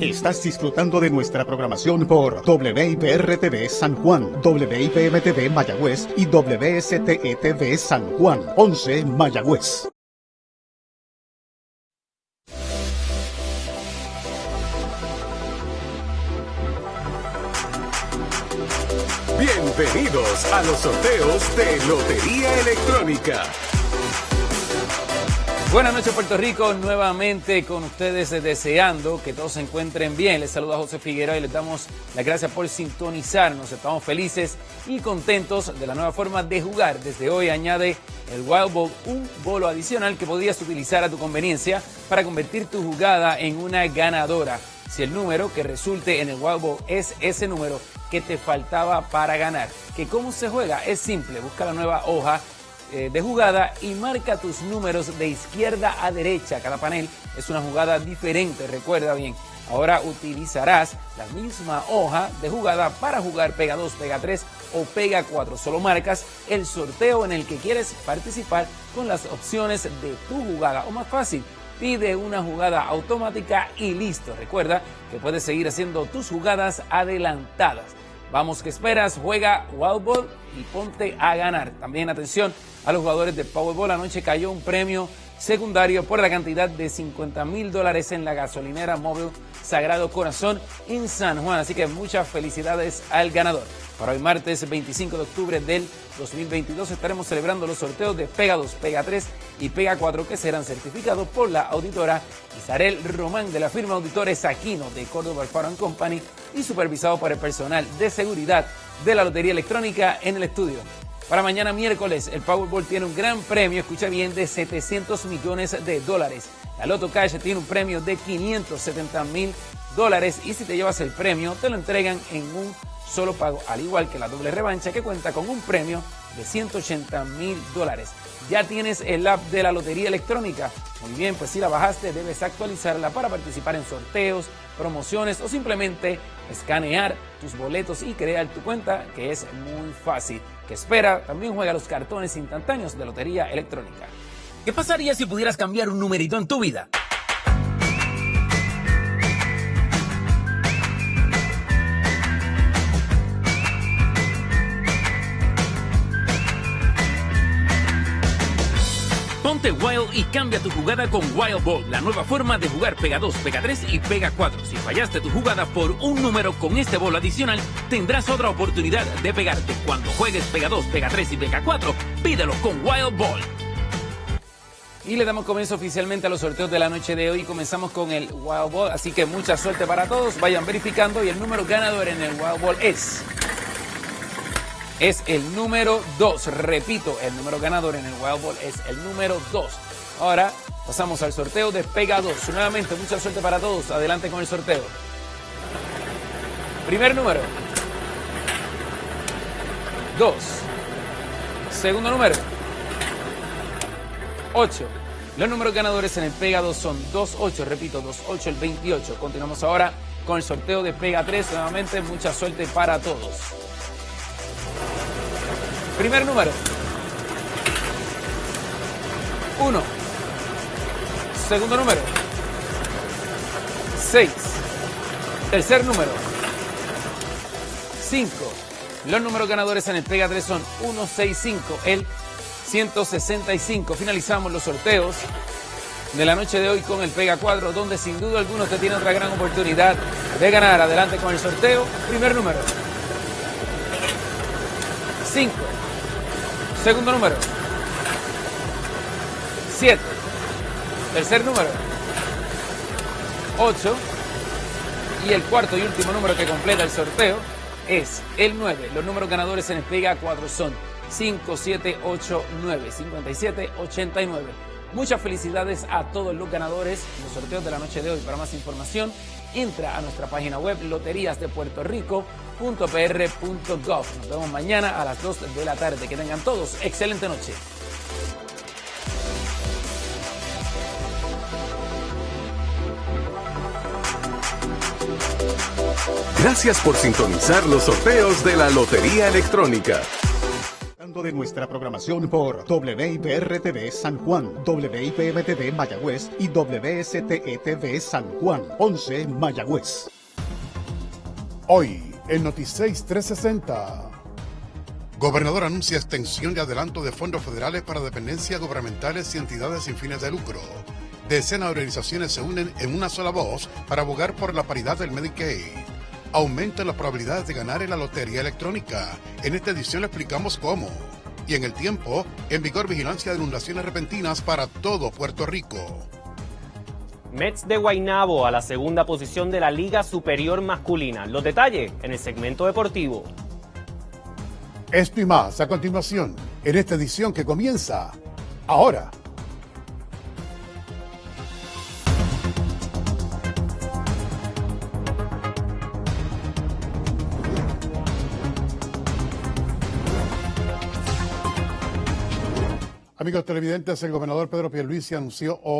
Estás disfrutando de nuestra programación por WIPR-TV San Juan, WIPM-TV Mayagüez y WSTE-TV San Juan, 11 Mayagüez. Bienvenidos a los sorteos de Lotería Electrónica. Buenas noches Puerto Rico, nuevamente con ustedes eh, deseando que todos se encuentren bien. Les saluda José Figueroa y les damos las gracias por sintonizarnos. Estamos felices y contentos de la nueva forma de jugar. Desde hoy añade el Wild Ball un bolo adicional que podrías utilizar a tu conveniencia para convertir tu jugada en una ganadora. Si el número que resulte en el Wild Ball es ese número que te faltaba para ganar. ¿Que cómo se juega? Es simple, busca la nueva hoja eh, de jugada y marca tus números de izquierda a derecha. Cada panel es una jugada diferente, recuerda bien. Ahora utilizarás la misma hoja de jugada para jugar Pega 2, Pega 3 o Pega 4. Solo marcas el sorteo en el que quieres participar con las opciones de tu jugada. O más fácil, pide una jugada automática y listo. Recuerda que puedes seguir haciendo tus jugadas adelantadas. Vamos, que esperas? Juega Wild Ball y ponte a ganar. También atención a los jugadores de Powerball. Anoche cayó un premio secundario por la cantidad de 50 mil dólares en la gasolinera móvil Sagrado Corazón en San Juan. Así que muchas felicidades al ganador. Para hoy martes 25 de octubre del 2022 estaremos celebrando los sorteos de Pega 2, Pega 3 y Pega 4 que serán certificados por la auditora Isarel Román de la firma Auditores Aquino de Córdoba Alfaro Company y supervisado por el personal de seguridad de la Lotería Electrónica en el estudio. Para mañana miércoles, el Powerball tiene un gran premio, escucha bien, de 700 millones de dólares. La Loto Cash tiene un premio de 570 mil dólares y si te llevas el premio, te lo entregan en un solo pago, al igual que la doble revancha que cuenta con un premio de 180 mil dólares. Ya tienes el app de la Lotería Electrónica. Muy bien, pues si la bajaste debes actualizarla para participar en sorteos, promociones o simplemente escanear tus boletos y crear tu cuenta, que es muy fácil. Que espera, también juega los cartones instantáneos de Lotería Electrónica. ¿Qué pasaría si pudieras cambiar un numerito en tu vida? Ponte Wild y cambia tu jugada con Wild Ball, la nueva forma de jugar Pega 2, Pega 3 y Pega 4. Si fallaste tu jugada por un número con este bol adicional, tendrás otra oportunidad de pegarte. Cuando juegues Pega 2, Pega 3 y Pega 4, pídelo con Wild Ball. Y le damos comienzo oficialmente a los sorteos de la noche de hoy. Comenzamos con el Wild Ball, así que mucha suerte para todos. Vayan verificando y el número ganador en el Wild Ball es es el número 2. Repito, el número ganador en el Wild Ball es el número 2. Ahora pasamos al sorteo de Pega 2. Nuevamente, mucha suerte para todos. Adelante con el sorteo. Primer número. 2. Segundo número. 8. Los números ganadores en el Pega 2 son 2-8, repito, 2-8, el 28. Continuamos ahora con el sorteo de Pega 3. Nuevamente, mucha suerte para todos. Primer número. 1. Segundo número. 6. Tercer número. 5. Los números ganadores en el Pega 3 son 1, 6, 5, el 165. Finalizamos los sorteos de la noche de hoy con el Pega 4, donde sin duda alguno usted tiene otra gran oportunidad de ganar. Adelante con el sorteo. Primer número. 5. Segundo número. 7. Tercer número. 8. Y el cuarto y último número que completa el sorteo es el 9. Los números ganadores en el Pega 4 son 5, 7, 8, 9, 57, 89. Muchas felicidades a todos los ganadores en los sorteos de la noche de hoy. Para más información, entra a nuestra página web loteriasdepuertorico.pr.gov. Nos vemos mañana a las 2 de la tarde. Que tengan todos excelente noche. Gracias por sintonizar los sorteos de la Lotería Electrónica de nuestra programación por WIPR-TV San Juan, WIPM-TV Mayagüez y WSTE-TV San Juan, 11 Mayagüez. Hoy, en Noticias 360. Gobernador anuncia extensión de adelanto de fondos federales para dependencias gubernamentales y entidades sin fines de lucro. Decenas de organizaciones se unen en una sola voz para abogar por la paridad del Medicaid. Aumentan las probabilidades de ganar en la lotería electrónica. En esta edición le explicamos cómo. Y en el tiempo, en vigor vigilancia de inundaciones repentinas para todo Puerto Rico. Mets de Guaynabo a la segunda posición de la Liga Superior Masculina. Los detalles en el segmento deportivo. Esto y más a continuación en esta edición que comienza ahora. Amigos televidentes, el gobernador Pedro Pierluisi anunció hoy